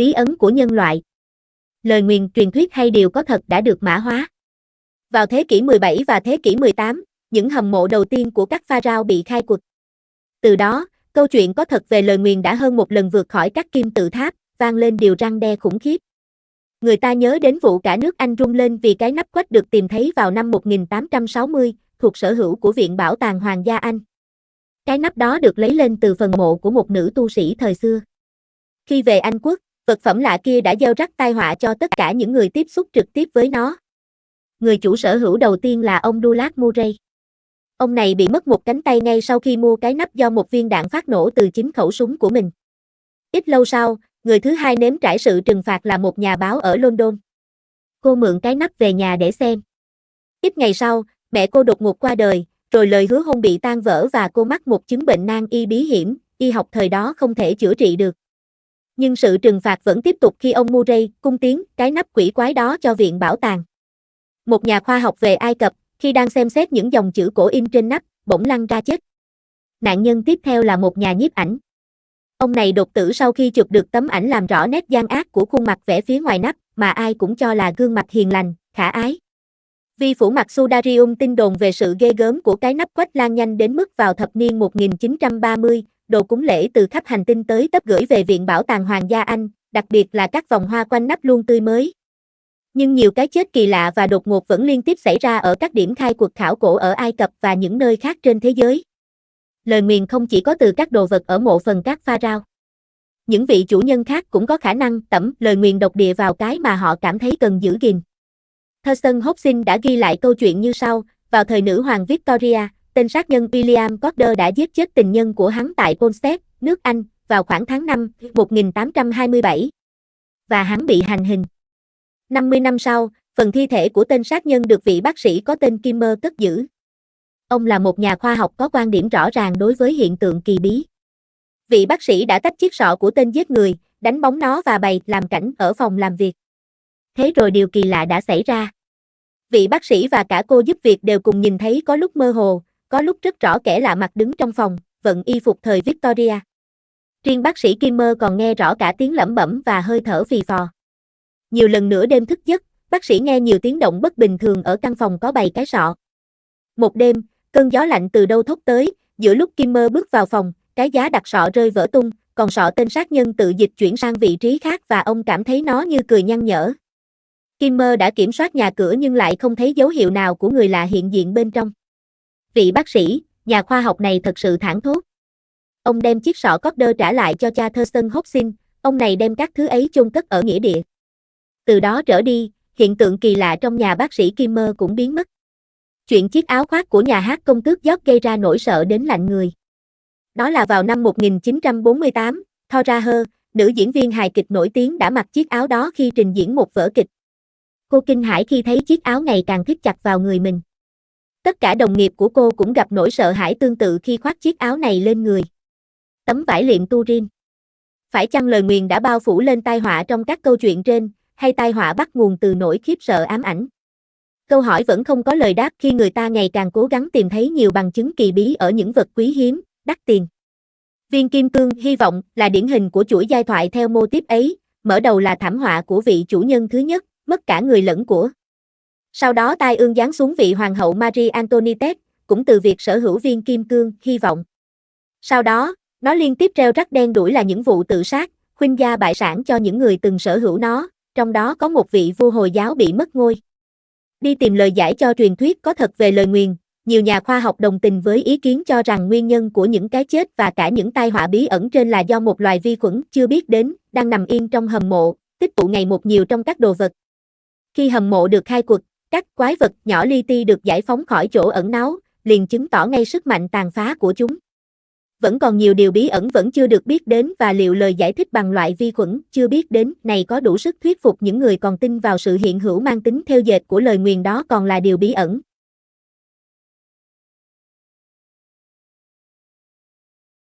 Bí ấn của nhân loại. Lời nguyền truyền thuyết hay điều có thật đã được mã hóa. Vào thế kỷ 17 và thế kỷ 18, những hầm mộ đầu tiên của các pharaoh bị khai quật. Từ đó, câu chuyện có thật về lời nguyền đã hơn một lần vượt khỏi các kim tự tháp, vang lên điều răng đe khủng khiếp. Người ta nhớ đến vụ cả nước Anh rung lên vì cái nắp quách được tìm thấy vào năm 1860, thuộc sở hữu của Viện Bảo tàng Hoàng gia Anh. Cái nắp đó được lấy lên từ phần mộ của một nữ tu sĩ thời xưa. Khi về Anh quốc, vật phẩm lạ kia đã gieo rắc tai họa cho tất cả những người tiếp xúc trực tiếp với nó. Người chủ sở hữu đầu tiên là ông Douglas Murray. Ông này bị mất một cánh tay ngay sau khi mua cái nắp do một viên đạn phát nổ từ chính khẩu súng của mình. Ít lâu sau, người thứ hai nếm trải sự trừng phạt là một nhà báo ở London. Cô mượn cái nắp về nhà để xem. Ít ngày sau, mẹ cô đột ngột qua đời, rồi lời hứa hôn bị tan vỡ và cô mắc một chứng bệnh nan y bí hiểm, y học thời đó không thể chữa trị được. Nhưng sự trừng phạt vẫn tiếp tục khi ông Murray cung tiến cái nắp quỷ quái đó cho viện bảo tàng. Một nhà khoa học về Ai Cập, khi đang xem xét những dòng chữ cổ in trên nắp, bỗng lăn ra chết. Nạn nhân tiếp theo là một nhà nhiếp ảnh. Ông này đột tử sau khi chụp được tấm ảnh làm rõ nét gian ác của khuôn mặt vẽ phía ngoài nắp, mà ai cũng cho là gương mặt hiền lành, khả ái. Vi phủ mặt Sudarium tin đồn về sự ghê gớm của cái nắp quách lan nhanh đến mức vào thập niên 1930, đồ cúng lễ từ khắp hành tinh tới tấp gửi về Viện Bảo tàng Hoàng gia Anh, đặc biệt là các vòng hoa quanh nắp luôn tươi mới. Nhưng nhiều cái chết kỳ lạ và đột ngột vẫn liên tiếp xảy ra ở các điểm khai cuộc khảo cổ ở Ai Cập và những nơi khác trên thế giới. Lời nguyền không chỉ có từ các đồ vật ở mộ phần các pharaoh. Những vị chủ nhân khác cũng có khả năng tẩm lời nguyền độc địa vào cái mà họ cảm thấy cần giữ gìn. Thurston Hobson đã ghi lại câu chuyện như sau, vào thời nữ hoàng Victoria, tên sát nhân William Corder đã giết chết tình nhân của hắn tại Polstead, nước Anh, vào khoảng tháng 5, 1827. Và hắn bị hành hình. 50 năm sau, phần thi thể của tên sát nhân được vị bác sĩ có tên Kimmer cất giữ. Ông là một nhà khoa học có quan điểm rõ ràng đối với hiện tượng kỳ bí. Vị bác sĩ đã tách chiếc sọ của tên giết người, đánh bóng nó và bày làm cảnh ở phòng làm việc. Thế rồi điều kỳ lạ đã xảy ra. Vị bác sĩ và cả cô giúp việc đều cùng nhìn thấy có lúc mơ hồ, có lúc rất rõ kẻ lạ mặt đứng trong phòng, vận y phục thời Victoria. Riêng bác sĩ Kimmer còn nghe rõ cả tiếng lẩm bẩm và hơi thở phì phò. Nhiều lần nữa đêm thức giấc, bác sĩ nghe nhiều tiếng động bất bình thường ở căn phòng có bày cái sọ. Một đêm, cơn gió lạnh từ đâu thốc tới, giữa lúc Kimmer bước vào phòng, cái giá đặt sọ rơi vỡ tung, còn sọ tên sát nhân tự dịch chuyển sang vị trí khác và ông cảm thấy nó như cười nhăn nhở. Kimmer đã kiểm soát nhà cửa nhưng lại không thấy dấu hiệu nào của người lạ hiện diện bên trong. Vị bác sĩ, nhà khoa học này thật sự thẳng thốt. Ông đem chiếc sọ Corder trả lại cho cha Thurston Hopkins. ông này đem các thứ ấy chôn cất ở nghĩa địa. Từ đó trở đi, hiện tượng kỳ lạ trong nhà bác sĩ Kimmer cũng biến mất. Chuyện chiếc áo khoác của nhà hát công tước giót gây ra nỗi sợ đến lạnh người. Đó là vào năm 1948, Thora Hơ, nữ diễn viên hài kịch nổi tiếng đã mặc chiếc áo đó khi trình diễn một vở kịch. Cô kinh hãi khi thấy chiếc áo ngày càng thích chặt vào người mình. Tất cả đồng nghiệp của cô cũng gặp nỗi sợ hãi tương tự khi khoác chiếc áo này lên người. Tấm vải liệm Turin. Phải chăng lời nguyền đã bao phủ lên tai họa trong các câu chuyện trên, hay tai họa bắt nguồn từ nỗi khiếp sợ ám ảnh? Câu hỏi vẫn không có lời đáp khi người ta ngày càng cố gắng tìm thấy nhiều bằng chứng kỳ bí ở những vật quý hiếm, đắt tiền. Viên kim cương hy vọng là điển hình của chuỗi giai thoại theo mô tiếp ấy, mở đầu là thảm họa của vị chủ nhân thứ nhất, mất cả người lẫn của. Sau đó tai ương giáng xuống vị hoàng hậu Marie Antoinette, cũng từ việc sở hữu viên kim cương, hy vọng. Sau đó, nó liên tiếp treo rắc đen đuổi là những vụ tự sát, khuynh gia bại sản cho những người từng sở hữu nó, trong đó có một vị vua Hồi giáo bị mất ngôi. Đi tìm lời giải cho truyền thuyết có thật về lời nguyền, nhiều nhà khoa học đồng tình với ý kiến cho rằng nguyên nhân của những cái chết và cả những tai họa bí ẩn trên là do một loài vi khuẩn chưa biết đến, đang nằm yên trong hầm mộ, tích tụ ngày một nhiều trong các đồ vật. Khi hầm mộ được khai quật, các quái vật nhỏ li ti được giải phóng khỏi chỗ ẩn náu, liền chứng tỏ ngay sức mạnh tàn phá của chúng. Vẫn còn nhiều điều bí ẩn vẫn chưa được biết đến và liệu lời giải thích bằng loại vi khuẩn chưa biết đến này có đủ sức thuyết phục những người còn tin vào sự hiện hữu mang tính theo dệt của lời nguyền đó còn là điều bí ẩn.